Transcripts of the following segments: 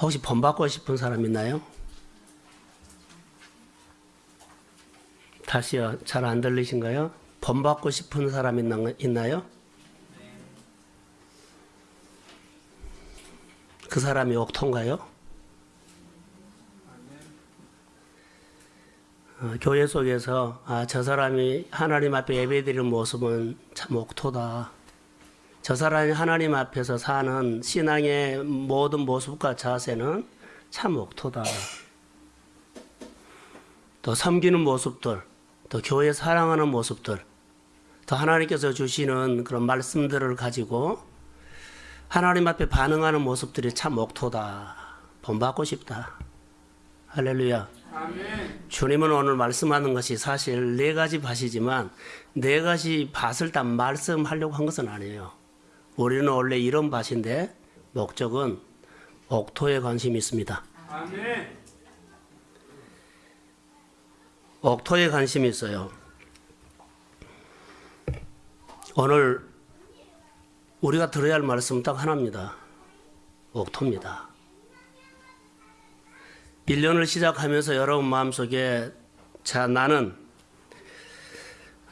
혹시 본받고 싶은 사람 있나요? 다시요. 잘 안 들리신가요? 본받고 싶은 사람 있나- 있나요? 그 사람이 옥토인가요? 어, 교회 속에서 아, 저 사람이 하나님 앞에 예배드리는 모습은 참 옥토다. 저 사람이 하나님 앞에서 사는 신앙의 모든 모습과 자세는 참 옥토다. 또 섬기는 모습들, 또 교회 사랑하는 모습들, 또 하나님께서 주시는 그런 말씀들을 가지고 하나님 앞에 반응하는 모습들이 참 옥토다. 본받고 싶다. 할렐루야. 주님은 오늘 말씀하는 것이 사실 네 가지 밭이지만 네 가지 밭을 다 말씀하려고 한 것은 아니에요. 우리는 원래 이런 밭인데 목적은 옥토에 관심이 있습니다. 옥토에 관심이 있어요. 오늘 우리가 들어야 할 말씀은 딱 하나입니다. 옥토입니다. 1년을 시작하면서 여러분 마음속에 자 나는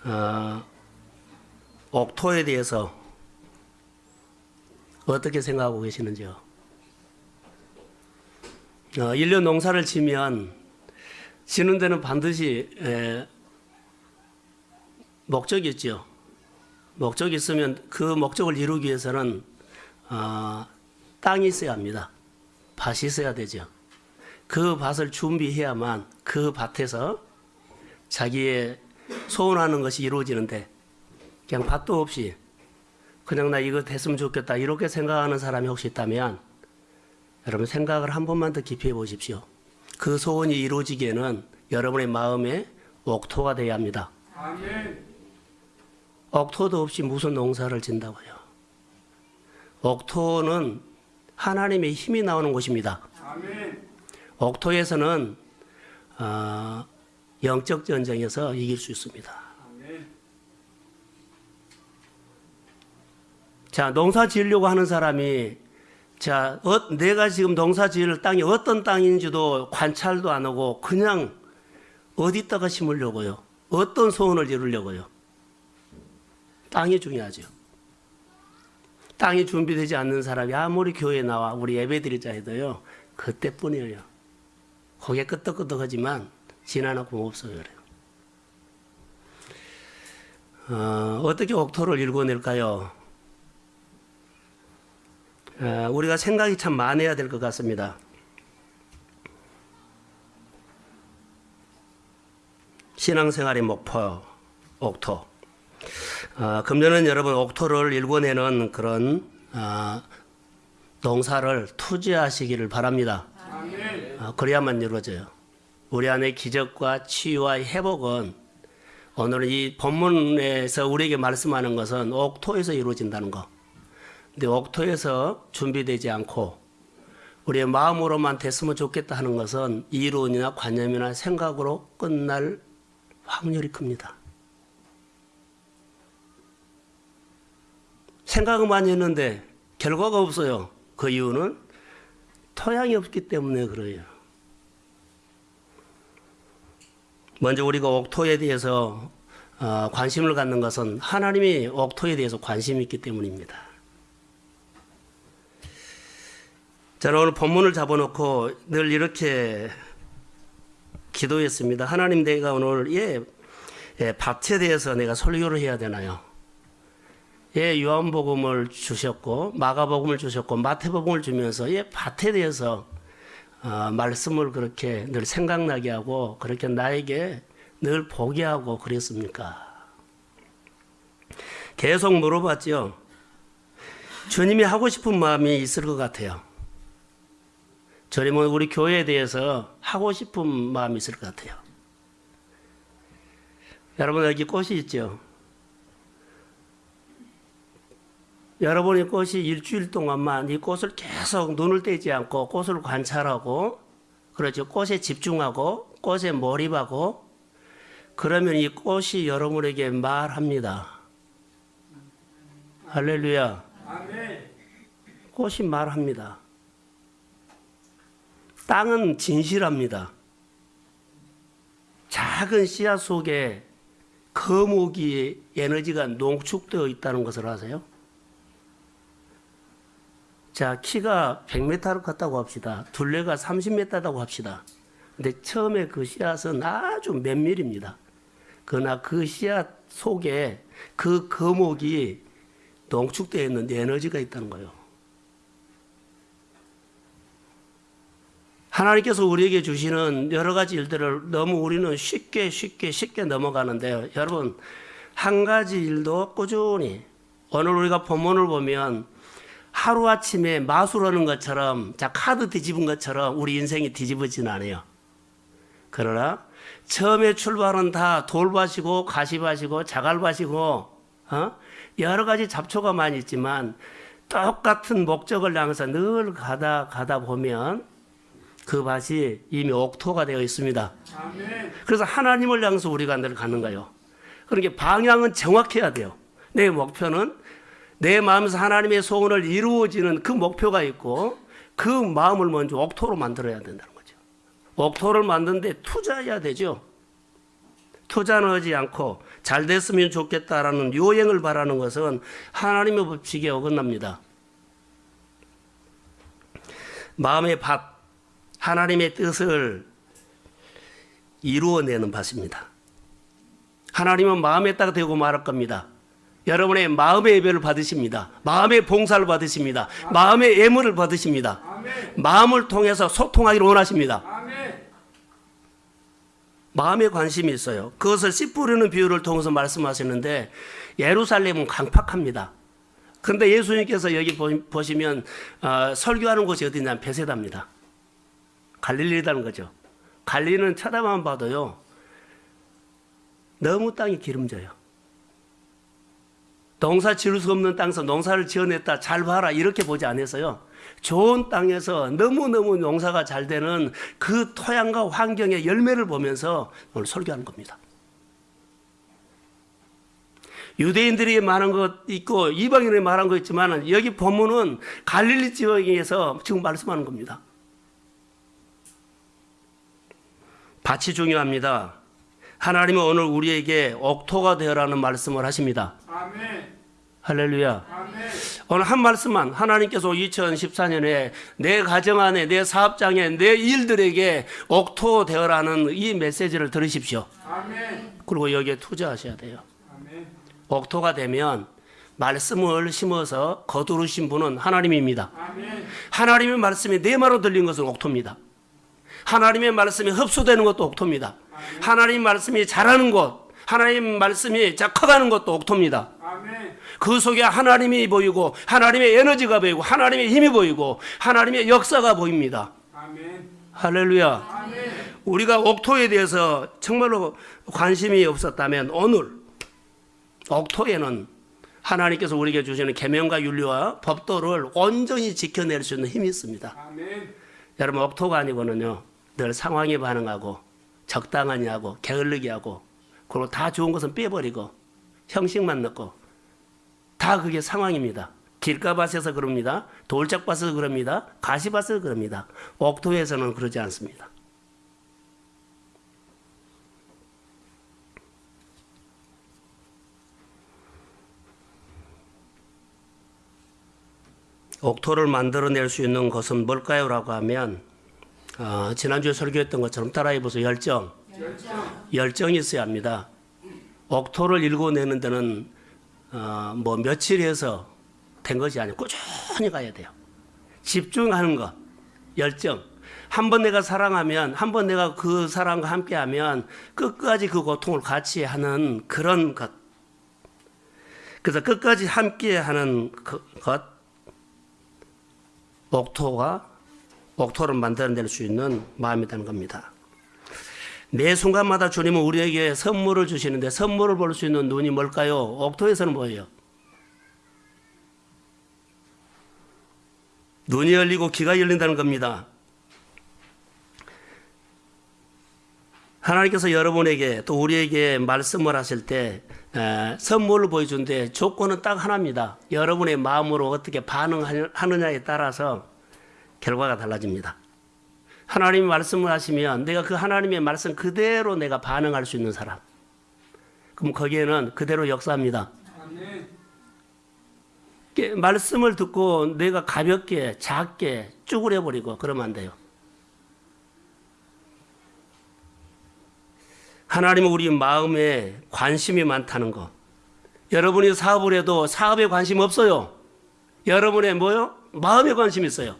어, 옥토에 대해서 어떻게 생각하고 계시는지요? 어, 1년 농사를 지면 지는 데는 반드시 에, 목적이 있죠. 목적이 있으면 그 목적을 이루기 위해서는 어, 땅이 있어야 합니다. 밭이 있어야 되죠. 그 밭을 준비해야만 그 밭에서 자기의 소원하는 것이 이루어지는데 그냥 밭도 없이 그냥 나 이거 됐으면 좋겠다 이렇게 생각하는 사람이 혹시 있다면 여러분 생각을 한 번만 더 깊이 해 보십시오. 그 소원이 이루어지기에는 여러분의 마음에 옥토가 돼야 합니다. 옥토도 없이 무슨 농사를 진다고요. 옥토는 하나님의 힘이 나오는 곳입니다. 옥토에서는 어, 영적 전쟁에서 이길 수 있습니다. 자, 농사 지으려고 하는 사람이 자, 어, 내가 지금 농사 지을 땅이 어떤 땅인지도 관찰도 안 하고 그냥 어디다가 심으려고요? 어떤 소원을 이루려고요? 땅이 중요하죠. 땅이 준비되지 않는 사람이 아무리 교회에 나와 우리 예배 드리자 해도요. 그때뿐이에요. 고개 끄덕끄덕하지만 지나놓고 없어요. 그래요. 어, 어떻게 옥토를 읽어낼까요? 어, 우리가 생각이 참 많아야 될 것 같습니다. 신앙생활의 목표, 옥토. 어, 금년은 여러분 옥토를 일궈내는 그런 어, 농사를 투자하시기를 바랍니다. 어, 그래야만 이루어져요. 우리 안에 기적과 치유와 회복은 오늘 이 본문에서 우리에게 말씀하는 것은 옥토에서 이루어진다는 거. 근데 옥토에서 준비되지 않고 우리의 마음으로만 됐으면 좋겠다 하는 것은 이론이나 관념이나 생각으로 끝날 확률이 큽니다. 생각은 많이 했는데 결과가 없어요. 그 이유는 토양이 없기 때문에 그래요. 먼저 우리가 옥토에 대해서 어, 관심을 갖는 것은 하나님이 옥토에 대해서 관심이 있기 때문입니다. 저는 오늘 본문을 잡아놓고 늘 이렇게 기도했습니다. 하나님 내가 오늘 예, 예 밭에 대해서 내가 설교를 해야 되나요? 예, 요한복음을 주셨고 마가복음을 주셨고 마태복음을 주면서 예, 밭에 대해서 어, 말씀을 그렇게 늘 생각나게 하고 그렇게 나에게 늘 보게 하고 그랬습니까? 계속 물어봤죠. 주님이 하고 싶은 마음이 있을 것 같아요. 주님은 우리 교회에 대해서 하고 싶은 마음이 있을 것 같아요. 여러분 여기 꽃이 있죠. 여러분의 꽃이 일주일 동안만 이 꽃을 계속 눈을 떼지 않고 꽃을 관찰하고 그렇죠. 꽃에 집중하고 꽃에 몰입하고 그러면 이 꽃이 여러분에게 말합니다. 할렐루야. 꽃이 말합니다. 땅은 진실합니다. 작은 씨앗 속에 거목이 에너지가 농축되어 있다는 것을 아세요? 자, 키가 100m를 컸다고 합시다. 둘레가 30m다고 합시다. 근데 처음에 그 씨앗은 아주 몇 밀입니다. 그러나 그 씨앗 속에 그 거목이 농축되어 있는 에너지가 있다는 거예요. 하나님께서 우리에게 주시는 여러 가지 일들을 너무 우리는 쉽게 쉽게 쉽게 넘어가는데요. 여러분, 한 가지 일도 꾸준히 오늘 우리가 본문을 보면 하루아침에 마술하는 것처럼 자 카드 뒤집은 것처럼 우리 인생이 뒤집어지진 않아요. 그러나 처음에 출발은 다 돌밭이고 가시밭이고 자갈밭이고 어? 여러 가지 잡초가 많이 있지만 똑같은 목적을 향해서 늘 가다 가다 보면 그 밭이 이미 옥토가 되어 있습니다. 그래서 하나님을 향해서 우리가 늘 가는 거예요. 그러니까 방향은 정확해야 돼요. 내 목표는 내 마음에서 하나님의 소원을 이루어지는 그 목표가 있고 그 마음을 먼저 옥토로 만들어야 된다는 거죠. 옥토를 만드는데 투자해야 되죠. 투자는 하지 않고 잘 됐으면 좋겠다라는 요행을 바라는 것은 하나님의 법칙에 어긋납니다. 마음의 밭, 하나님의 뜻을 이루어내는 밭입니다. 하나님은 마음에 따라 되고 말할 겁니다. 여러분의 마음의 예배를 받으십니다. 마음의 봉사를 받으십니다. 마음의 예물을 받으십니다. 마음을 통해서 소통하기를 원하십니다. 마음에 관심이 있어요. 그것을 씨 뿌리는 비유를 통해서 말씀하시는데 예루살렘은 강팍합니다. 그런데 예수님께서 여기 보- 보시면 어, 설교하는 곳이 어디냐면 베세다입니다. 갈릴리라는 거죠. 갈릴리는 쳐다만 봐도요. 너무 땅이 기름져요. 농사 지을 수 없는 땅에서 농사를 지어냈다 잘 봐라 이렇게 보지 않았어요. 좋은 땅에서 너무너무 농사가 잘 되는 그 토양과 환경의 열매를 보면서 오늘 설교하는 겁니다. 유대인들이 말한 것 있고 이방인이 말한 것 있지만 여기 본문은 갈릴리 지역에서 지금 말씀하는 겁니다. 밭이 중요합니다. 하나님은 오늘 우리에게 옥토가 되어라는 말씀을 하십니다. 아멘. 할렐루야. 아멘. 오늘 한 말씀만 하나님께서 2014년에 내 가정 안에 내 사업장에 내 일들에게 옥토 되어라는 이 메시지를 들으십시오. 아멘. 그리고 여기에 투자하셔야 돼요. 아멘. 옥토가 되면 말씀을 심어서 거두르신 분은 하나님입니다. 아멘. 하나님의 말씀이 내 말로 들린 것은 옥토입니다. 하나님의 말씀이 흡수되는 것도 옥토입니다. 하나님 말씀이 자라는 것, 하나님 말씀이 자 커가는 것도 옥토입니다. 아멘. 그 속에 하나님이 보이고 하나님의 에너지가 보이고 하나님의 힘이 보이고 하나님의 역사가 보입니다. 아멘. 할렐루야. 아멘. 우리가 옥토에 대해서 정말로 관심이 없었다면 오늘 옥토에는 하나님께서 우리에게 주시는 계명과 윤리와 법도를 온전히 지켜낼 수 있는 힘이 있습니다. 아멘. 여러분 옥토가 아니고는요 늘 상황에 반응하고 적당하냐 하고 게을르게 하고 그리고 다 좋은 것은 빼버리고 형식만 넣고 다 그게 상황입니다. 길가밭에서 그럽니다. 돌짝밭에서 그럽니다. 가시밭에서 그럽니다. 옥토에서는 그러지 않습니다. 옥토를 만들어낼 수 있는 것은 뭘까요? 라고 하면 어, 지난주에 설교했던 것처럼 따라해 보세요. 열정. 열정. 열정이 있어야 합니다. 옥토를 읽어내는 데는 어, 뭐 며칠 해서 된 것이 아니고 꾸준히 가야 돼요. 집중하는 것, 열정. 한 번 내가 사랑하면, 한 번 내가 그 사랑과 함께하면 끝까지 그 고통을 같이 하는 그런 것. 그래서 끝까지 함께하는 그 것, 옥토가 옥토를 만들어낼 수 있는 마음이라는 겁니다. 매 순간마다 주님은 우리에게 선물을 주시는데 선물을 볼 수 있는 눈이 뭘까요? 옥토에서는 뭐예요? 눈이 열리고 귀가 열린다는 겁니다. 하나님께서 여러분에게 또 우리에게 말씀을 하실 때 에, 선물을 보여준데 조건은 딱 하나입니다. 여러분의 마음으로 어떻게 반응하느냐에 따라서 결과가 달라집니다. 하나님이 말씀을 하시면 내가 그 하나님의 말씀 그대로 내가 반응할 수 있는 사람. 그럼 거기에는 그대로 역사합니다. 말씀을 듣고 내가 가볍게 작게 쭈그려 버리고 그러면 안 돼요. 하나님은 우리 마음에 관심이 많다는 거. 여러분이 사업을 해도 사업에 관심 없어요. 여러분의 뭐요? 마음에 관심 있어요.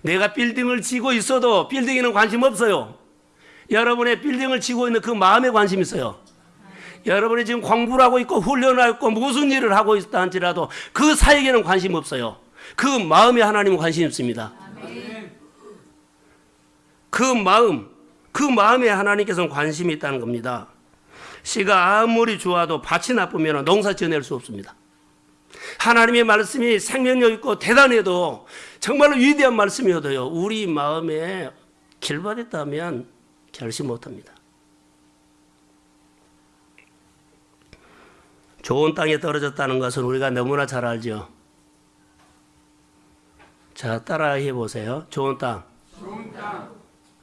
내가 빌딩을 지고 있어도 빌딩에는 관심 없어요. 여러분의 빌딩을 지고 있는 그 마음에 관심 있어요. 여러분이 지금 공부를 하고 있고 훈련을 하고 있고 무슨 일을 하고 있다 할지라도 그 사역에는 관심 없어요. 그 마음에 하나님은 관심 있습니다. 그 마음, 그 마음에 하나님께서는 관심이 있다는 겁니다. 씨가 아무리 좋아도 밭이 나쁘면 농사 지어낼 수 없습니다. 하나님의 말씀이 생명력 있고 대단해도 정말로 위대한 말씀이어도요, 우리 마음에 길바됐다면 결심 못합니다. 좋은 땅에 떨어졌다는 것은 우리가 너무나 잘 알죠. 자, 따라해 보세요. 좋은 땅. 좋은 땅.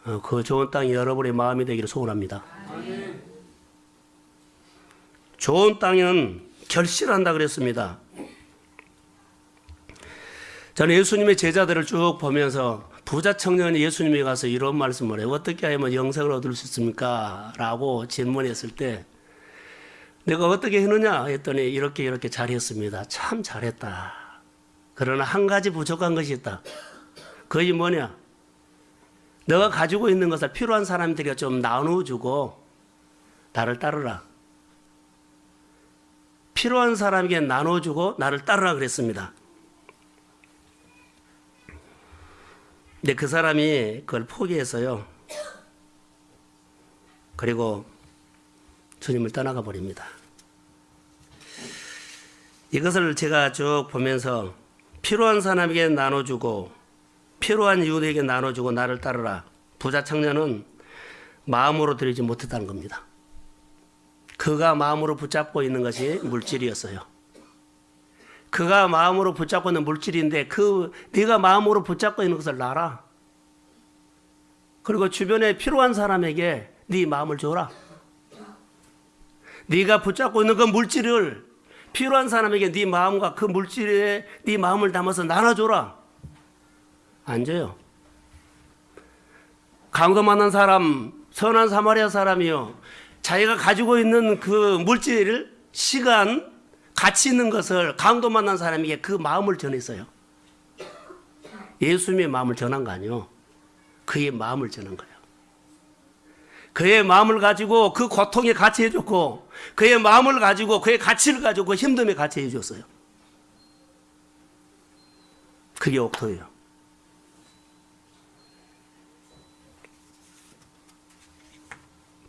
어, 그 좋은 땅이 여러분의 마음이 되기를 소원합니다. 좋은 땅은 결실한다 그랬습니다. 저는 예수님의 제자들을 쭉 보면서 부자 청년이 예수님에 가서 이런 말씀을 해요. 어떻게 하면 영생을 얻을 수 있습니까? 라고 질문했을 때 내가 어떻게 했느냐 했더니 이렇게 이렇게 잘했습니다. 참 잘했다. 그러나 한 가지 부족한 것이 있다. 그게 뭐냐? 너가 가지고 있는 것을 필요한 사람들에게 좀 나눠주고 나를 따르라. 필요한 사람에게 나눠주고 나를 따르라 그랬습니다. 근데 그 사람이 그걸 포기해서요. 그리고 주님을 떠나가 버립니다. 이것을 제가 쭉 보면서 필요한 사람에게 나눠주고 필요한 이웃에게 나눠주고 나를 따르라. 부자 청년은 마음으로 드리지 못했다는 겁니다. 그가 마음으로 붙잡고 있는 것이 물질이었어요. 그가 마음으로 붙잡고 있는 물질인데 그 네가 마음으로 붙잡고 있는 것을 놔라. 그리고 주변에 필요한 사람에게 네 마음을 줘라. 네가 붙잡고 있는 그 물질을 필요한 사람에게 네 마음과 그 물질에 네 마음을 담아서 나눠줘라. 안 줘요. 강도 만난 사람, 선한 사마리아 사람이요. 자기가 가지고 있는 그 물질, 시간, 가치 있는 것을 강도 만난 사람에게 그 마음을 전했어요. 예수님의 마음을 전한 거 아니요. 그의 마음을 전한 거예요. 그의 마음을 가지고 그 고통에 같이 해줬고, 그의 마음을 가지고 그의 가치를 가지고 그 힘듦에 같이 해줬어요. 그게 옥토예요.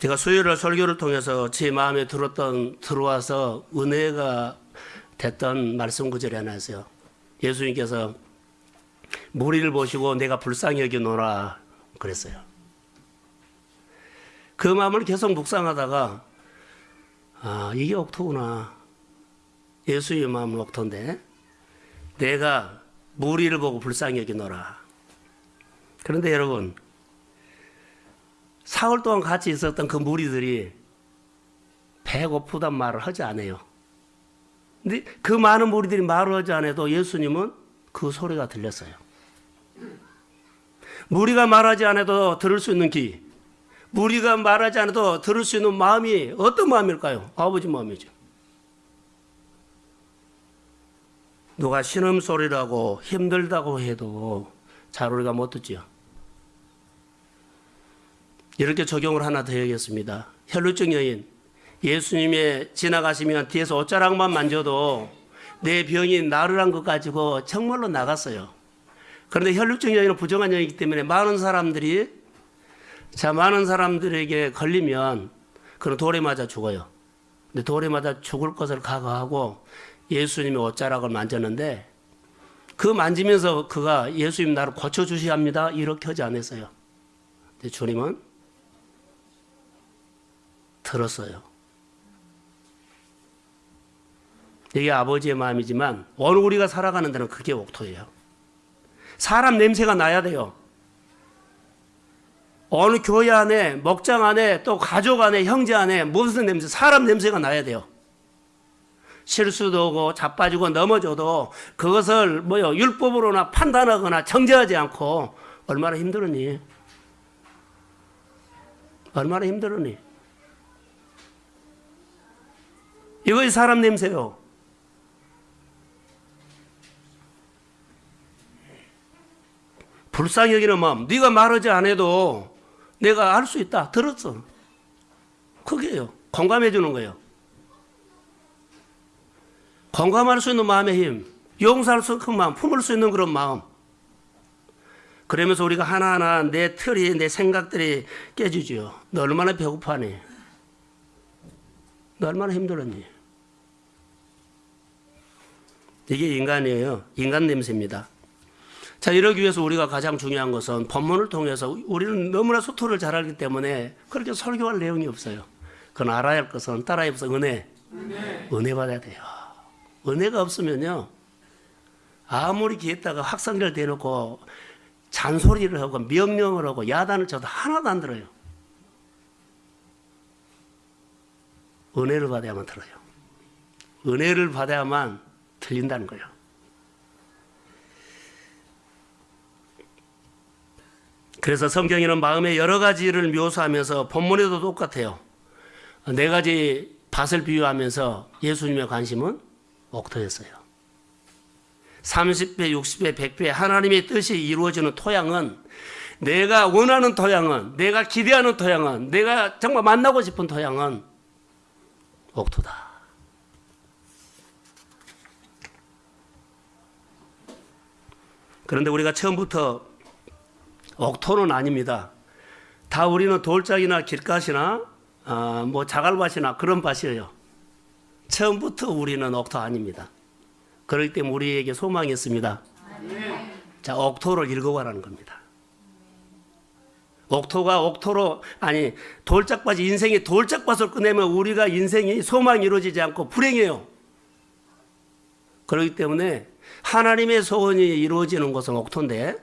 제가 수요일 설교를 통해서 제 마음에 들었던 들어와서 은혜가 됐던 말씀 구절이 하나 있어요. 예수님께서 무리를 보시고 내가 불쌍히 여기노라 그랬어요. 그 마음을 계속 묵상하다가 아 이게 옥토구나. 예수의 마음은 옥토인데 내가 무리를 보고 불쌍히 여기노라. 그런데 여러분 사흘 동안 같이 있었던 그 무리들이 배고프단 말을 하지 않아요. 근데 그 많은 무리들이 말을 하지 않아도 예수님은 그 소리가 들렸어요. 무리가 말하지 않아도 들을 수 있는 귀, 무리가 말하지 않아도 들을 수 있는 마음이 어떤 마음일까요? 아버지 마음이죠. 누가 신음소리라고 힘들다고 해도 잘 우리가 못 듣지요. 이렇게 적용을 하나 더 해야겠습니다. 혈루증 여인, 예수님의 지나가시면 뒤에서 옷자락만 만져도 내 병이 나르란 것 가지고 정말로 나갔어요. 그런데 혈루증 여인은 부정한 여인이기 때문에 많은 사람들이 자 많은 사람들에게 걸리면 그런 돌에 맞아 죽어요. 근데 돌에 맞아 죽을 것을 각오하고 예수님의 옷자락을 만졌는데 그 만지면서 그가 예수님 나를 고쳐 주셔야 합니다. 이렇게 하지 않았어요. 주님은 들었어요. 이게 아버지의 마음이지만 오늘 우리가 살아가는 데는 그게 옥토예요. 사람 냄새가 나야 돼요. 어느 교회 안에, 목장 안에, 또 가족 안에, 형제 안에 무슨 냄새, 사람 냄새가 나야 돼요. 실수도 오고 자빠지고 넘어져도 그것을 뭐요 율법으로나 판단하거나 정죄하지 않고 얼마나 힘들었니? 얼마나 힘들었니? 이것이 사람 냄새요. 불쌍히 여기는 마음. 네가 말하지 않아도 내가 알 수 있다. 들었어. 그게요. 공감해 주는 거예요. 공감할 수 있는 마음의 힘, 용서할 수 있는 마음, 품을 수 있는 그런 마음. 그러면서 우리가 하나하나 내 틀이, 내 생각들이 깨지지요. 너 얼마나 배고파니? 너 얼마나 힘들었니? 이게 인간이에요. 인간 냄새입니다. 자, 이러기 위해서 우리가 가장 중요한 것은 본문을 통해서 우리는 너무나 소토를 잘 알기 때문에 그렇게 설교할 내용이 없어요. 그건 알아야 할 것은 따라야 해서 은혜. 은혜 받아야 돼요. 은혜가 없으면요. 아무리 기했다가 확성기를 대놓고 잔소리를 하고 명령을 하고 야단을 쳐도 하나도 안 들어요. 은혜를 받아야만 들어요. 은혜를 받아야만 들린다는 거예요. 그래서 성경에는 마음의 여러 가지를 묘사하면서 본문에도 똑같아요. 네 가지 밭을 비유하면서 예수님의 관심은 옥토였어요. 30배, 60배, 100배 하나님의 뜻이 이루어지는 토양은 내가 원하는 토양은 내가 기대하는 토양은 내가 정말 만나고 싶은 토양은 옥토다. 그런데 우리가 처음부터 옥토는 아닙니다. 다 우리는 돌짝이나 길가시나 아, 뭐 자갈밭이나 그런 밭이에요. 처음부터 우리는 옥토 아닙니다. 그렇기 때문에 우리에게 소망이 있습니다. 자, 옥토를 읽어봐라는 겁니다. 옥토가 옥토로 아니 돌짝밭이 인생의 돌짝밭을 꺼내면 우리가 인생이 소망이 이루어지지 않고 불행해요. 그렇기 때문에 하나님의 소원이 이루어지는 곳은 옥토인데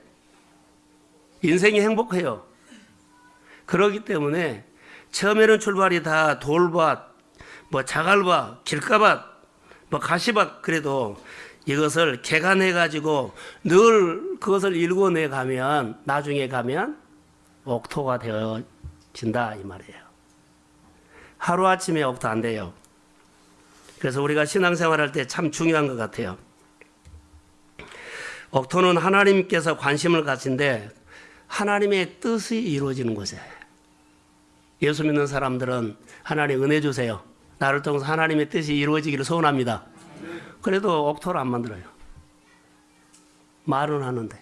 인생이 행복해요. 그렇기 때문에 처음에는 출발이 다 돌밭, 뭐 자갈밭, 길가밭, 뭐 가시밭 그래도 이것을 개간해 가지고 늘 그것을 일궈내 가면 나중에 가면 옥토가 되어진다 이 말이에요. 하루 아침에 옥토 안 돼요. 그래서 우리가 신앙생활할 때 참 중요한 것 같아요. 옥토는 하나님께서 관심을 가진데 하나님의 뜻이 이루어지는 곳이에요. 예수 믿는 사람들은 하나님 은혜 주세요. 나를 통해서 하나님의 뜻이 이루어지기를 소원합니다. 그래도 옥토를 안 만들어요. 말은 하는데.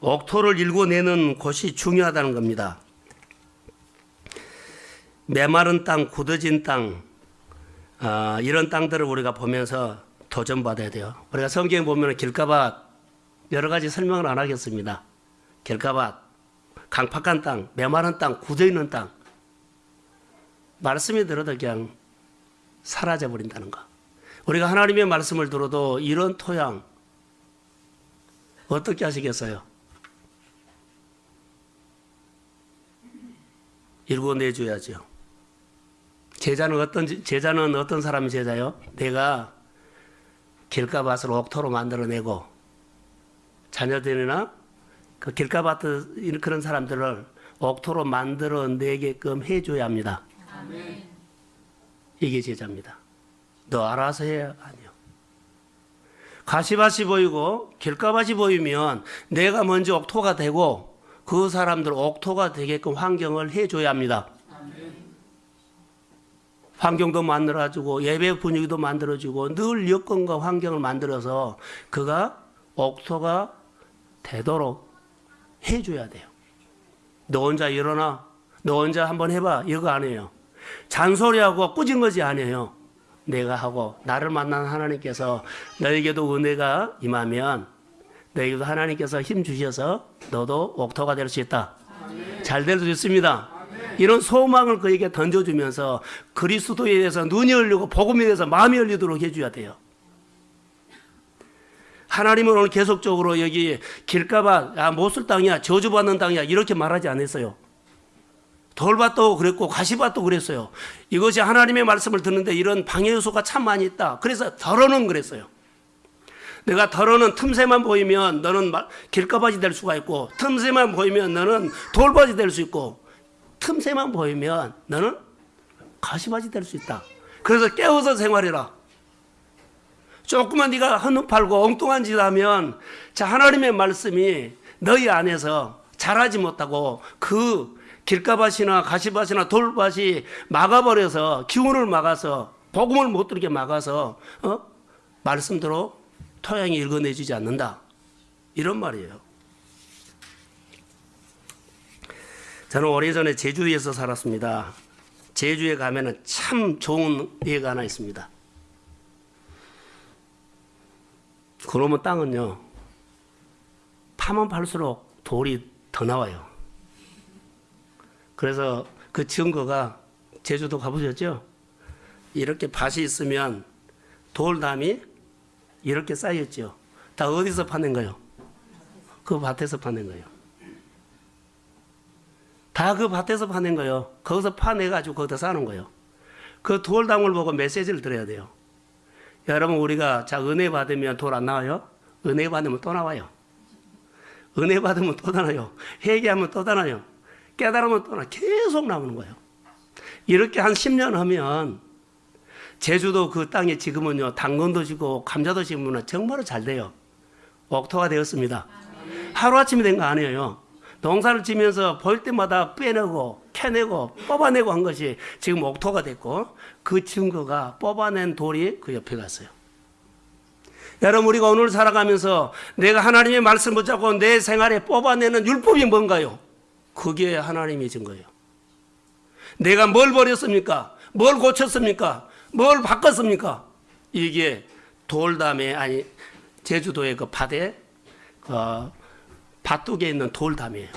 옥토를 일궈내는 곳이 중요하다는 겁니다. 메마른 땅, 굳어진 땅, 아, 이런 땅들을 우리가 보면서 도전받아야 돼요. 우리가 성경에 보면 길가밭 여러 가지 설명을 안 하겠습니다. 길가밭, 강팍한 땅, 메마른 땅, 굳어있는 땅. 말씀이 들어도 그냥 사라져 버린다는 거. 우리가 하나님의 말씀을 들어도 이런 토양 어떻게 하시겠어요? 읽어내줘야죠. 제자는 어떤 제자는 어떤 사람이 제자요? 내가 길가밭을 옥토로 만들어내고 자녀들이나 그 길가밭 그런 사람들을 옥토로 만들어내게끔 해줘야 합니다. 이게 제자입니다. 너 알아서 해야 아니요. 가시밭이 보이고 길가밭이 보이면 내가 먼저 옥토가 되고 그 사람들 옥토가 되게끔 환경을 해줘야 합니다. 환경도 만들어주고 예배 분위기도 만들어주고 늘 여건과 환경을 만들어서 그가 옥토가 되도록 해줘야 돼요. 너 혼자 일어나. 너 혼자 한번 해봐. 이거 아니에요. 잔소리하고 꾸진 것이 아니에요. 내가 하고 나를 만난 하나님께서 너에게도 은혜가 임하면 너에게도 하나님께서 힘 주셔서 너도 옥토가 될 수 있다. 잘 될 수 있습니다. 이런 소망을 그에게 던져주면서 그리스도에 대해서 눈이 열리고 복음에 대해서 마음이 열리도록 해줘야 돼요. 하나님은 오늘 계속적으로 여기 길가봐 아, 못쓸 땅이야 저주받는 땅이야 이렇게 말하지 않았어요. 돌밭도 그랬고 가시밭도 그랬어요. 이것이 하나님의 말씀을 듣는데 이런 방해 요소가 참 많이 있다. 그래서 덜어는 그랬어요. 내가 덜어는 틈새만 보이면 너는 마- 길가밭이 될 수가 있고 틈새만 보이면 너는 돌밭이 될 수 있고 틈새만 보이면 너는 가시밭이 될수 있다. 그래서 깨워서 생활해라. 조금만 네가 한눈 팔고 엉뚱한 짓 하면 자 하나님의 말씀이 너희 안에서 자라지 못하고 그 길가밭이나 가시밭이나 돌밭이 막아버려서 기운을 막아서 복음을 못 들게 막아서 어? 말씀대로 토양이 읽어내주지 않는다 이런 말이에요. 저는 오래전에 제주에서 살았습니다. 제주에 가면은 참 좋은 예가 하나 있습니다. 그러면 땅은요, 파면 팔수록 돌이 더 나와요. 그래서 그 증거가 제주도 가보셨죠? 이렇게 밭이 있으면 돌담이 이렇게 쌓였죠. 다 어디서 파낸 거요? 그 밭에서 파낸 거예요. 다 그 밭에서 파낸 거예요. 거기서 파내가지고 거기다 사는 거예요. 그 돌담을 보고 메시지를 드려야 돼요. 여러분 우리가 자 은혜 받으면 돌 안 나와요? 은혜 받으면 또 나와요. 은혜 받으면 또 나와요. 회개하면 또 나와요. 깨달으면 또 나. 계속 나오는 거예요. 이렇게 한 10년 하면 제주도 그 땅에 지금은요 당근도 지고 감자도 심으면 정말로 잘 돼요. 옥토가 되었습니다. 하루아침에 된거 아니에요. 농사를 지면서 볼 때마다 빼내고 캐내고 뽑아내고 한 것이 지금 옥토가 됐고 그 증거가 뽑아낸 돌이 그 옆에 갔어요. 여러분 우리가 오늘 살아가면서 내가 하나님의 말씀 붙잡고 내 생활에 뽑아내는 율법이 뭔가요? 그게 하나님의 증거예요. 내가 뭘 버렸습니까? 뭘 고쳤습니까? 뭘 바꿨습니까? 이게 돌담에 아니 제주도의 그 밭에 어, 밭둑에 있는 돌담이에요.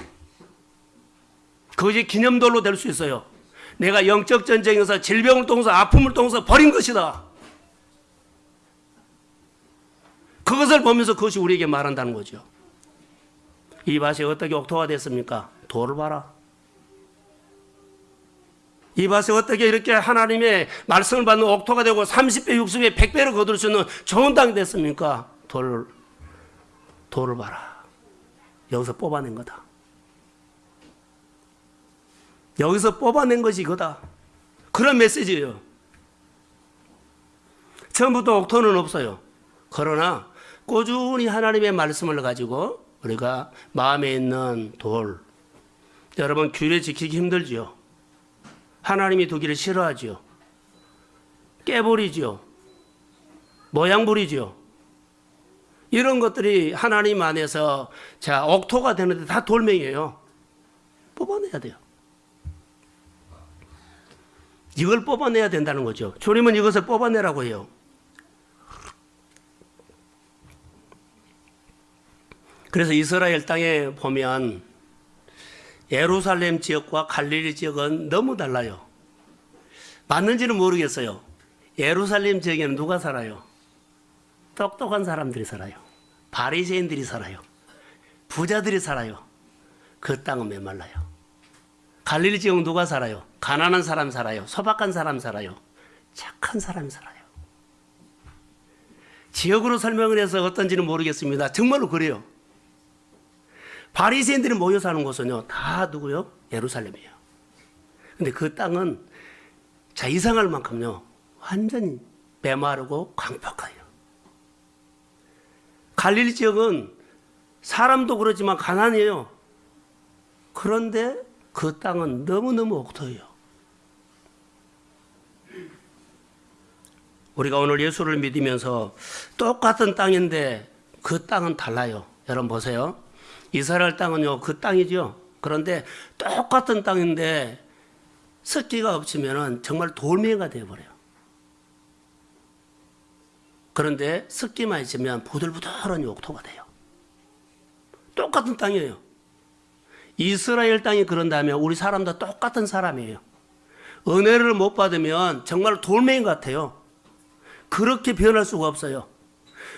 그것이 기념돌로 될 수 있어요. 내가 영적 전쟁에서 질병을 통해서 아픔을 통해서 버린 것이다. 그것을 보면서 그것이 우리에게 말한다는 거죠. 이 밭이 어떻게 옥토가 됐습니까? 돌을 봐라. 이 밭이 어떻게 이렇게 하나님의 말씀을 받는 옥토가 되고 30배, 60배, 100배를 거둘 수 있는 좋은 땅이 됐습니까? 돌을, 돌을 봐라. 여기서 뽑아낸 거다. 여기서 뽑아낸 것이 이거다. 그런 메시지예요. 처음부터 옥토는 없어요. 그러나 꾸준히 하나님의 말씀을 가지고 우리가 마음에 있는 돌, 여러분 규례 지키기 힘들지요. 하나님이 두기를 싫어하지요. 깨버리지요. 모양 부리지요. 이런 것들이 하나님 안에서 자 옥토가 되는데 다 돌멩이에요. 뽑아내야 돼요. 이걸 뽑아내야 된다는 거죠. 주님은 이것을 뽑아내라고 해요. 그래서 이스라엘 땅에 보면 예루살렘 지역과 갈릴리 지역은 너무 달라요. 맞는지는 모르겠어요. 예루살렘 지역에는 누가 살아요? 똑똑한 사람들이 살아요. 바리새인들이 살아요. 부자들이 살아요. 그 땅은 메말라요. 갈릴리 지역은 누가 살아요? 가난한 사람 살아요. 소박한 사람 살아요. 착한 사람 살아요. 지역으로 설명을 해서 어떤지는 모르겠습니다. 정말로 그래요. 바리새인들이 모여 사는 곳은요 다 누구요? 예루살렘이에요. 근데 그 땅은 자 이상할 만큼요 완전히 메마르고 광폭해요. 갈릴리 지역은 사람도 그렇지만 가난해요. 그런데 그 땅은 너무너무 옥토예요. 우리가 오늘 예수를 믿으면서 똑같은 땅인데 그 땅은 달라요. 여러분 보세요. 이스라엘 땅은요, 그 땅이죠. 그런데 똑같은 땅인데 습기가 없으면 정말 돌멩이가 되어버려요. 그런데 습기만 있으면 부들부들한 옥토가 돼요. 똑같은 땅이에요. 이스라엘 땅이 그런다면 우리 사람도 똑같은 사람이에요. 은혜를 못 받으면 정말 돌멩이 같아요. 그렇게 변할 수가 없어요.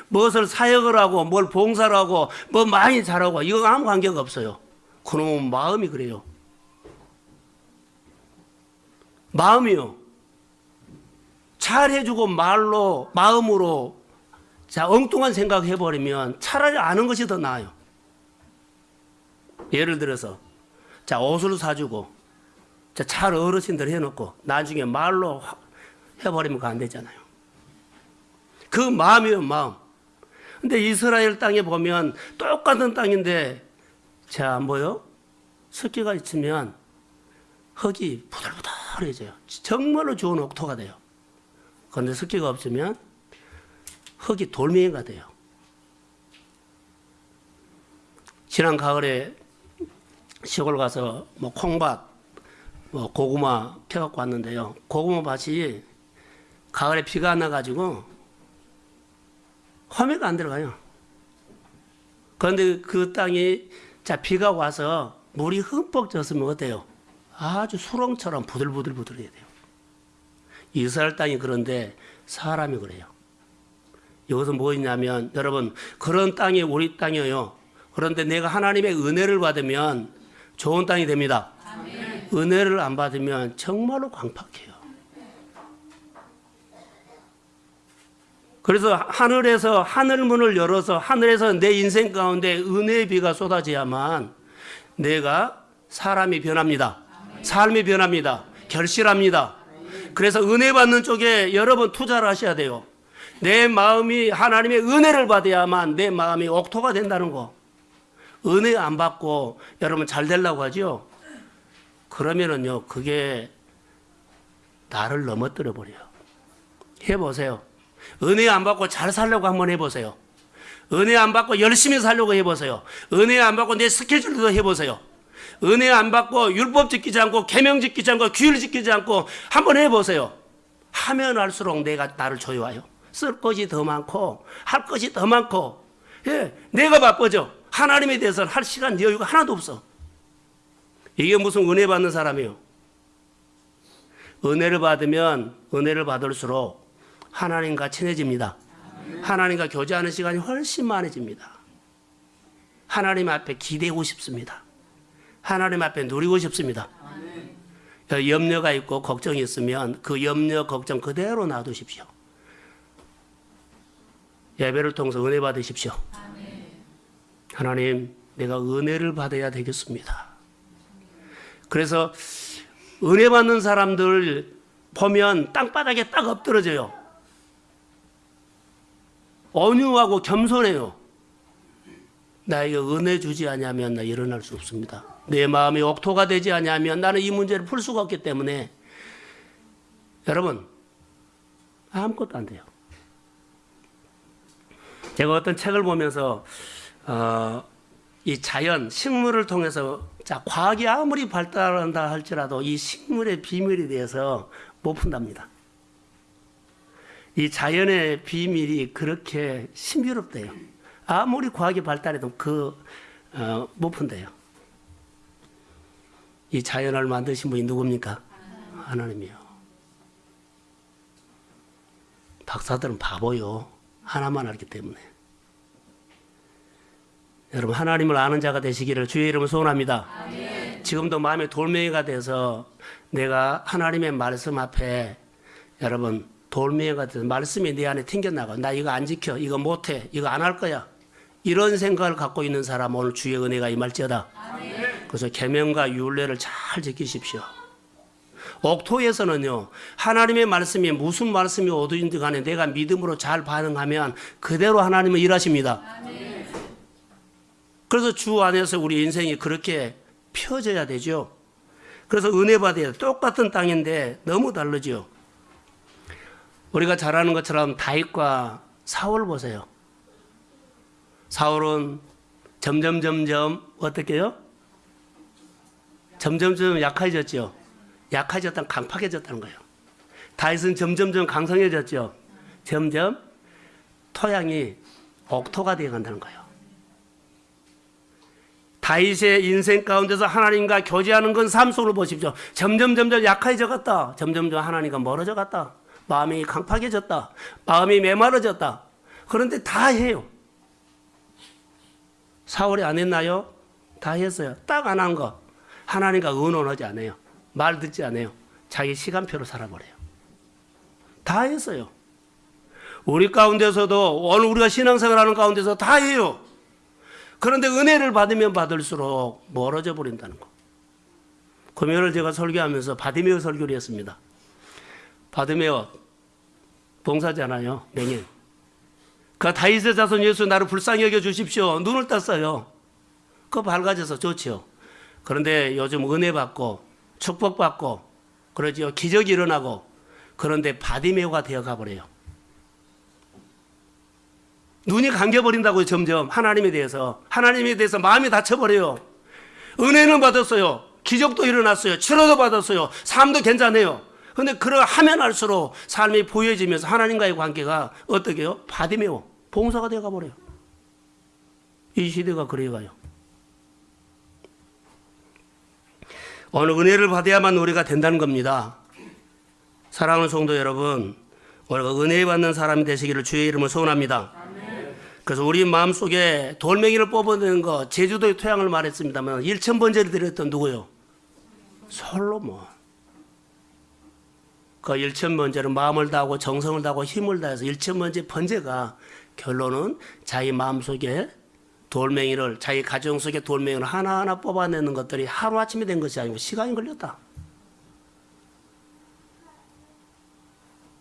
무엇을 사역을 하고 뭘 봉사를 하고 뭐 많이 잘하고 이거 아무 관계가 없어요. 그놈은 마음이 그래요. 마음이요. 잘해주고 말로 마음으로 자 엉뚱한 생각 해버리면 차라리 아는 것이 더 나아요. 예를 들어서 자 옷을 사주고 자 잘 어르신들 해놓고 나중에 말로 화- 해버리면 안 되잖아요. 그 마음이요 마음. 근데 이스라엘 땅에 보면 똑같은 땅인데 자 뭐요? 습기가 있으면 흙이 부들부들해져요. 정말로 좋은 옥토가 돼요. 그런데 습기가 없으면 흙이 돌멩이가 돼요. 지난 가을에 시골 가서 뭐 콩밭, 뭐 고구마 캐갖고 왔는데요. 고구마 밭이 가을에 비가 안 나가지고 화매가 안 들어가요. 그런데 그 땅이 자 비가 와서 물이 흠뻑 젖으면 어때요? 아주 수렁처럼 부들부들부들해야 돼요. 이스라엘 땅이 그런데 사람이 그래요. 이것은 뭐냐면 여러분 그런 땅이 우리 땅이에요. 그런데 내가 하나님의 은혜를 받으면 좋은 땅이 됩니다. 은혜를 안 받으면 정말로 광팍해요. 그래서 하늘에서 하늘 문을 열어서 하늘에서 내 인생 가운데 은혜의 비가 쏟아져야만 내가 사람이 변합니다. 삶이 변합니다. 결실합니다. 그래서 은혜 받는 쪽에 여러분 투자를 하셔야 돼요. 내 마음이 하나님의 은혜를 받아야만 내 마음이 옥토가 된다는 거. 은혜 안 받고 여러분 잘 되려고 하죠? 그러면은요, 그게 나를 넘어뜨려 버려요. 해보세요. 은혜 안 받고 잘 살려고 한번 해보세요. 은혜 안 받고 열심히 살려고 해보세요. 은혜 안 받고 내 스케줄도 해보세요. 은혜 안 받고 율법 지키지 않고 계명 지키지 않고 규율 지키지 않고 한번 해보세요. 하면 할수록 내가 나를 조여와요. 쓸 것이 더 많고 할 것이 더 많고 예, 내가 바빠져. 하나님에 대해서는 할 시간 여유가 하나도 없어. 이게 무슨 은혜 받는 사람이에요. 은혜를 받으면 은혜를 받을수록 하나님과 친해집니다. 하나님과 교제하는 시간이 훨씬 많아집니다. 하나님 앞에 기대고 싶습니다. 하나님 앞에 누리고 싶습니다. 염려가 있고 걱정이 있으면 그 염려, 걱정 그대로 놔두십시오. 예배를 통해서 은혜 받으십시오. 하나님, 내가 은혜를 받아야 되겠습니다. 그래서 은혜 받는 사람들 보면 땅바닥에 딱 엎드러져요. 온유하고 겸손해요. 나에게 은혜 주지 않으면 나 일어날 수 없습니다. 내 마음이 옥토가 되지 않으면 나는 이 문제를 풀 수가 없기 때문에 여러분 아무것도 안 돼요. 제가 어떤 책을 보면서 어, 이 자연 식물을 통해서 자 과학이 아무리 발달한다 할지라도 이 식물의 비밀에 대해서 못 푼답니다. 이 자연의 비밀이 그렇게 신비롭대요. 아무리 과학이 발달해도 그, 어, 못 푼대요. 이 자연을 만드신 분이 누굽니까? 하나님이요. 박사들은 바보요. 하나만 알기 때문에. 여러분, 하나님을 아는 자가 되시기를 주의 이름을 소원합니다. 지금도 마음에 돌멩이가 돼서 내가 하나님의 말씀 앞에 여러분, 돌멩이가 돼서 말씀이 내 안에 튕겨나가. 나 이거 안 지켜. 이거 못해. 이거 안 할 거야. 이런 생각을 갖고 있는 사람 오늘 주의 은혜가 임할지어다. 그래서 계명과 율례를 잘 지키십시오. 옥토에서는요 하나님의 말씀이 무슨 말씀이 어디든지 간에 내가 믿음으로 잘 반응하면 그대로 하나님은 일하십니다. 그래서 주 안에서 우리 인생이 그렇게 펴져야 되죠. 그래서 은혜 받아야 돼. 똑같은 땅인데 너무 다르죠. 우리가 잘 아는 것처럼 다윗과 사울 보세요. 사울은 점점 점점 어떻게요? 점점점 약해졌죠. 약해졌다 강팍해졌다는 거예요. 다윗은 점점점 강성해졌죠. 점점 토양이 옥토가 되어 간다는 거예요. 다윗의 인생 가운데서 하나님과 교제하는 건 삶 속으로 보십시오. 점점 점점 약해져 갔다. 점점 점 하나님과 멀어져 갔다. 마음이 강팍해졌다. 마음이 메마르졌다. 그런데 다 해요. 4월에 안 했나요? 다 했어요. 딱 안 한 거. 하나님과 의논하지 않아요. 말 듣지 않아요. 자기 시간표로 살아버려요. 다 했어요. 우리 가운데서도 오늘 우리가 신앙생활 하는 가운데서 다 해요. 그런데 은혜를 받으면 받을수록 멀어져 버린다는 거. 금요일 제가 설교하면서 바디메오 설교를 했습니다. 바디메오 봉사잖아요. 맹인. 그 다윗의 자손 예수 나를 불쌍히 여겨 주십시오. 눈을 떴어요. 그 밝아져서 좋지요. 그런데 요즘 은혜 받고 축복 받고 그러지요. 기적이 일어나고 그런데 바디메오가 되어 가버려요. 눈이 감겨 버린다고요. 점점 하나님에 대해서 하나님에 대해서 마음이 닫혀 버려요. 은혜는 받았어요. 기적도 일어났어요. 치료도 받았어요. 삶도 괜찮아요. 근데 그러 하면 할수록 삶이 보여지면서 하나님과의 관계가 어떻게 해요? 바디메오 봉사가 되어 가 버려요. 이 시대가 그래 가요. 어느 은혜를 받아야만 우리가 된다는 겁니다. 사랑하는 성도 여러분, 우리가 은혜 받는 사람이 되시기를 주의 이름으로 소원합니다. 그래서 우리 마음속에 돌멩이를 뽑아내는 거 제주도의 토양을 말했습니다만 1천 번째를 드렸던 누구요? 솔로몬. 그 1천 번째는 마음을 다하고 정성을 다하고 힘을 다해서 1천 번째 번째가 결론은 자기 마음속에 돌멩이를 자기 가정 속에 돌멩이를 하나하나 뽑아내는 것들이 하루아침에 된 것이 아니고 시간이 걸렸다.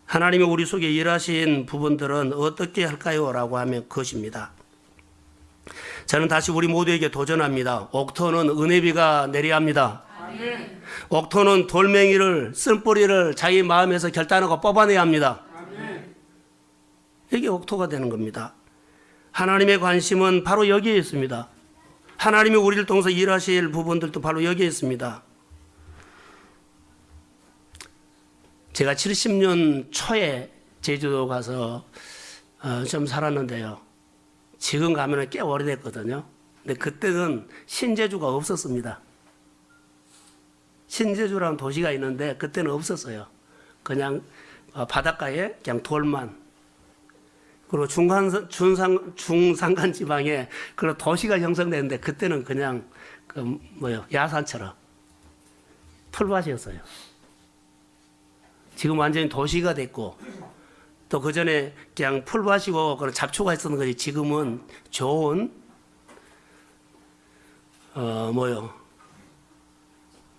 하나님이 우리 속에 일하신 부분들은 어떻게 할까요? 라고 하면 그것입니다. 저는 다시 우리 모두에게 도전합니다. 옥토는 은혜비가 내려야 합니다. 아멘. 옥토는 돌멩이를 쓴뿌리를 자기 마음에서 결단하고 뽑아내야 합니다. 아멘. 이게 옥토가 되는 겁니다. 하나님의 관심은 바로 여기에 있습니다. 하나님이 우리를 통해서 일하실 부분들도 바로 여기에 있습니다. 제가 70년 초에 제주도 가서 어, 좀 살았는데요. 지금 가면은 꽤 오래됐거든요. 근데 그때는 신제주가 없었습니다. 신제주라는 도시가 있는데 그때는 없었어요. 그냥 어, 바닷가에 그냥 돌만 그리고 중간 중상 중산간 지방에 그런 도시가 형성되는데 그때는 그냥 그 뭐요 야산처럼 풀밭이었어요. 지금 완전히 도시가 됐고 또 그 전에 그냥 풀밭이고 그런 잡초가 있었는 거지 지금은 좋은 어 뭐요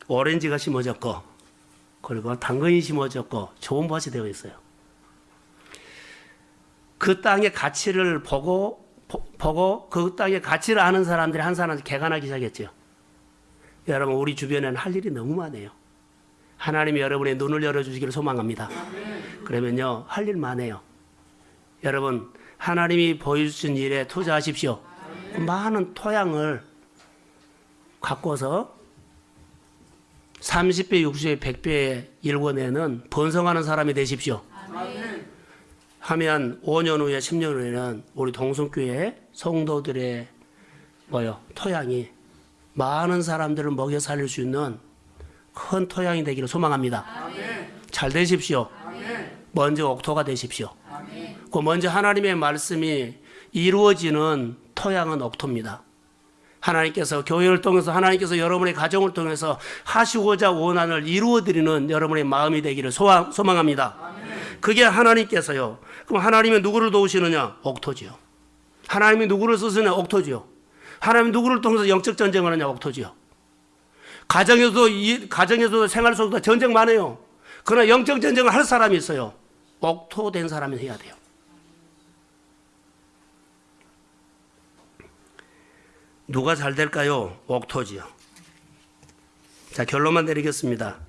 오렌지가 심어졌고 그리고 당근이 심어졌고 좋은 밭이 되어 있어요. 그 땅의 가치를 보고 보, 보고 그 땅의 가치를 아는 사람들이 한 사람한테 개간하기 시작했죠. 여러분 우리 주변에는 할 일이 너무 많아요. 하나님이 여러분의 눈을 열어주시기를 소망합니다. 그러면요 할 일 많아요. 여러분 하나님이 보여주신 일에 투자하십시오. 그 많은 토양을 갖고서 30배, 60배, 100배 일궈내는 번성하는 사람이 되십시오. 아멘. 하면 5년 후에 10년 후에는 우리 동성교회 성도들의 뭐요 토양이 많은 사람들을 먹여 살릴 수 있는 큰 토양이 되기를 소망합니다. 아멘. 잘 되십시오. 아멘. 먼저 옥토가 되십시오. 아멘. 그 먼저 하나님의 말씀이 이루어지는 토양은 옥토입니다. 하나님께서 교회를 통해서 하나님께서 여러분의 가정을 통해서 하시고자 원한을 이루어드리는 여러분의 마음이 되기를 소망, 소망합니다. 그게 하나님께서요. 그럼 하나님이 누구를 도우시느냐? 옥토지요. 하나님이 누구를 쓰시느냐? 옥토지요. 하나님 누구를 통해서 영적 전쟁을 하느냐? 옥토지요. 가정에서도 이, 가정에서도 생활 속에도 전쟁 많아요. 그러나 영적 전쟁을 할 사람이 있어요. 옥토된 사람이 해야 돼요. 누가 잘 될까요? 옥토지요. 자, 결론만 내리겠습니다.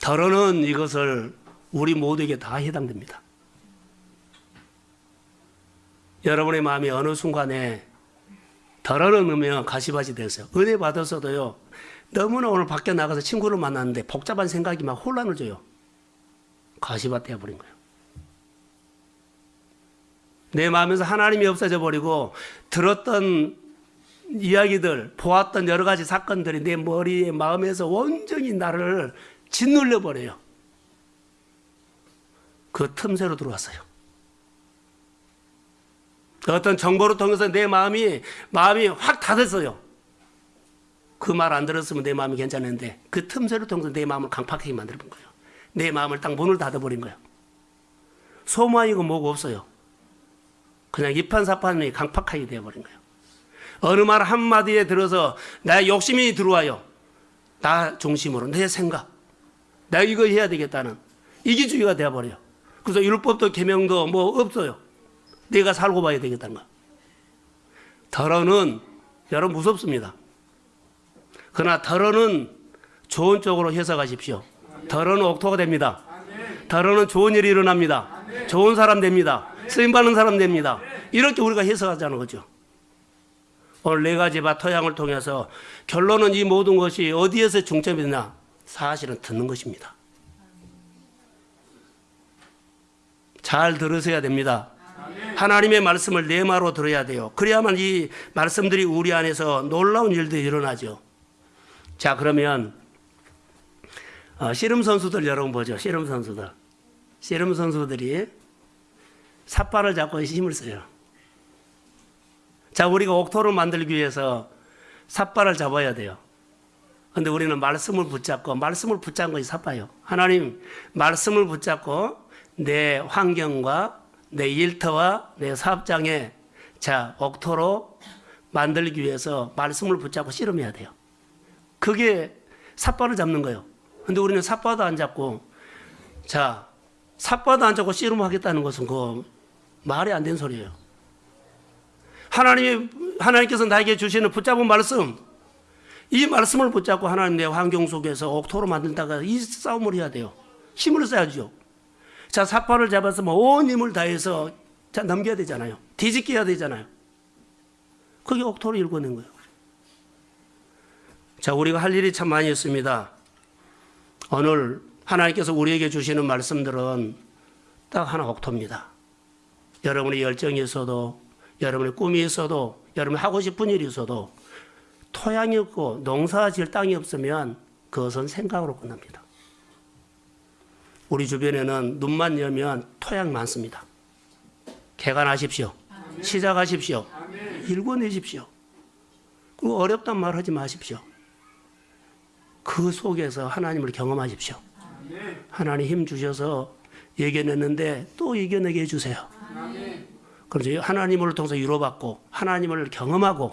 더러는 이것을 우리 모두에게 다 해당됩니다. 여러분의 마음이 어느 순간에 더러는 넣으면 가시밭이 됐어요. 은혜 받았어도요. 너무나 오늘 밖에 나가서 친구를 만났는데 복잡한 생각이 막 혼란을 줘요. 가시밭 되어버린 거예요. 내 마음에서 하나님이 없어져 버리고 들었던 이야기들, 보았던 여러 가지 사건들이 내 머리에 마음에서 온전히 나를 짓눌려 버려요. 그 틈새로 들어왔어요. 어떤 정보를 통해서 내 마음이 마음이 확 닫았어요. 그 말 안 들었으면 내 마음이 괜찮은데 그 틈새를 통해서 내 마음을 강팍하게 만들어 본 거예요. 내 마음을 딱 문을 닫아버린 거예요. 소모이고 뭐고 없어요. 그냥 이판사판이 강팍하게 되어버린 거예요. 어느 말 한마디에 들어서 나 욕심이 들어와요. 나 중심으로 내 생각. 내가 이거 해야 되겠다는 이기주의가 되어버려요. 그래서 율법도 계명도 뭐 없어요. 내가 살고 봐야 되겠다는 거. 덜어는 여러분 무섭습니다. 그러나 덜어는 좋은 쪽으로 해석하십시오. 덜어는 옥토가 됩니다. 덜어는 좋은 일이 일어납니다. 좋은 사람 됩니다. 쓰임 받는 사람 됩니다. 이렇게 우리가 해석하자는 거죠. 오늘 네 가지 바 토양을 통해서 결론은 이 모든 것이 어디에서 중점이 되냐? 사실은 듣는 것입니다. 잘 들으셔야 됩니다. 하나님의 말씀을 내마로 들어야 돼요. 그래야만 이 말씀들이 우리 안에서 놀라운 일들이 일어나죠. 자, 그러면 어, 씨름 선수들 여러분 보죠. 씨름 선수들. 씨름 선수들이 삿발을 잡고 힘을 써요. 자, 우리가 옥토를 만들기 위해서 삿발을 잡아야 돼요. 근데 우리는 말씀을 붙잡고 말씀을 붙잡은 것이 삿바요. 하나님 말씀을 붙잡고 내 환경과 내 일터와 내 사업장에 자 옥토로 만들기 위해서 말씀을 붙잡고 씨름해야 돼요. 그게 삿발을 잡는 거예요. 근데 우리는 삿바도 안 잡고 자 삿바도 안 잡고 씨름하겠다는 것은 그 말이 안 되는 소리예요. 하나님이 하나님께서 나에게 주시는 붙잡은 말씀 이 말씀을 붙잡고 하나님 내 환경 속에서 옥토로 만든다가 이 싸움을 해야 돼요. 힘을 써야죠. 자, 삿발을 잡아서 뭐온 힘을 다해서 자, 넘겨야 되잖아요. 뒤집게 해야 되잖아요. 그게 옥토로 일궈낸 거예요. 자, 우리가 할 일이 참 많이 있습니다. 오늘 하나님께서 우리에게 주시는 말씀들은 딱 하나 옥토입니다. 여러분의 열정이 있어도, 여러분의 꿈이 있어도, 여러분이 하고 싶은 일이 있어도, 토양이 없고 농사 지을 땅이 없으면 그것은 생각으로 끝납니다. 우리 주변에는 눈만 열면 토양 많습니다. 개간하십시오. 시작하십시오. 일궈내십시오. 그리고 어렵단 말 하지 마십시오. 그 속에서 하나님을 경험하십시오. 하나님 힘 주셔서 이겨냈는데 또 이겨내게 해주세요. 그래서 하나님을 통해서 위로받고 하나님을 경험하고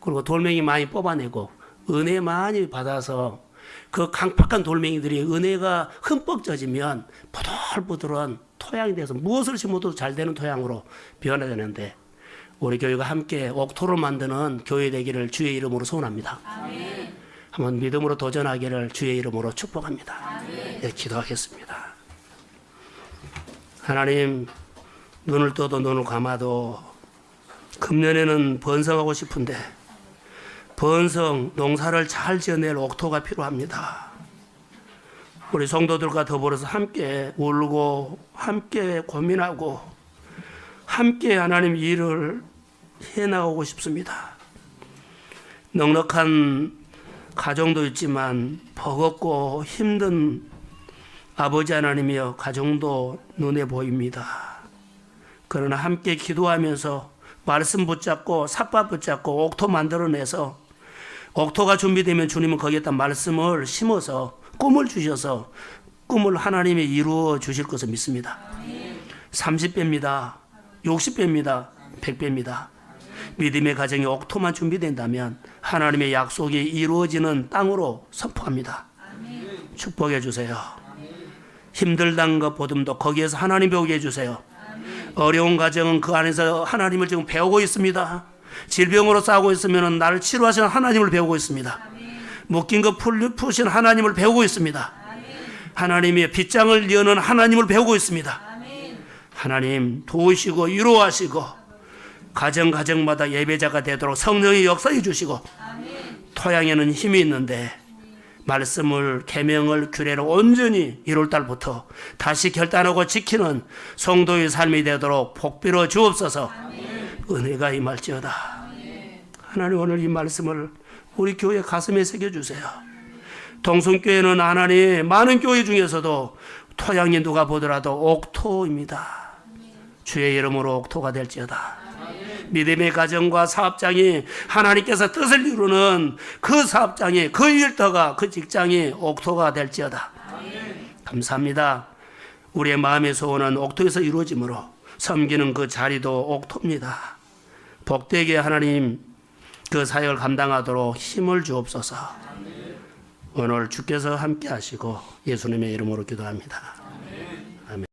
그리고 돌멩이 많이 뽑아내고 은혜 많이 받아서 그 강팍한 돌멩이들이 은혜가 흠뻑 젖으면 보들보들한 토양이 돼서 무엇을 심어도 잘 되는 토양으로 변화되는데 우리 교회가 함께 옥토를 만드는 교회 되기를 주의 이름으로 소원합니다. 한번 믿음으로 도전하기를 주의 이름으로 축복합니다. 네, 기도하겠습니다. 하나님 눈을 떠도 눈을 감아도 금년에는 번성하고 싶은데 번성 농사를 잘 지어낼 옥토가 필요합니다. 우리 성도들과 더불어서 함께 울고 함께 고민하고 함께 하나님 일을 해 나가고 싶습니다. 넉넉한 가정도 있지만 버겁고 힘든 아버지 하나님이여 가정도 눈에 보입니다. 그러나 함께 기도하면서 말씀 붙잡고 삿바 붙잡고 옥토 만들어내서 옥토가 준비되면 주님은 거기에다 말씀을 심어서 꿈을 주셔서 꿈을 하나님이 이루어 주실 것을 믿습니다. 30배입니다. 60배입니다. 100배입니다. 믿음의 가정이 옥토만 준비된다면 하나님의 약속이 이루어지는 땅으로 선포합니다. 축복해 주세요. 힘들다는 것 보듬도 거기에서 하나님 배우게 해주세요. 어려운 가정은 그 안에서 하나님을 지금 배우고 있습니다. 질병으로 싸우고 있으면 나를 치료하시는 하나님을 배우고 있습니다. 묶인 것 풀- 푸신 하나님을 배우고 있습니다. 하나님의 빗장을 여는 하나님을 배우고 있습니다. 하나님 도우시고 위로하시고 가정 가정마다 예배자가 되도록 성령이 역사해 주시고 토양에는 힘이 있는데 말씀을 계명을 규례를 온전히 1월 달부터 다시 결단하고 지키는 성도의 삶이 되도록 복비로 주옵소서. 은혜가 임할지어다. 하나님 오늘 이 말씀을 우리 교회 가슴에 새겨 주세요. 동성교회는 하나님 많은 교회 중에서도 토양이 누가 보더라도 옥토입니다. 주의 이름으로 옥토가 될지어다. 믿음의 가정과 사업장이 하나님께서 뜻을 이루는 그 사업장이 그 일터가 그 직장이 옥토가 될지어다. 감사합니다. 우리의 마음의 소원은 옥토에서 이루어지므로 섬기는 그 자리도 옥토입니다. 복되게 하나님 그 사역을 감당하도록 힘을 주옵소서. 오늘 주께서 함께 하시고 예수님의 이름으로 기도합니다.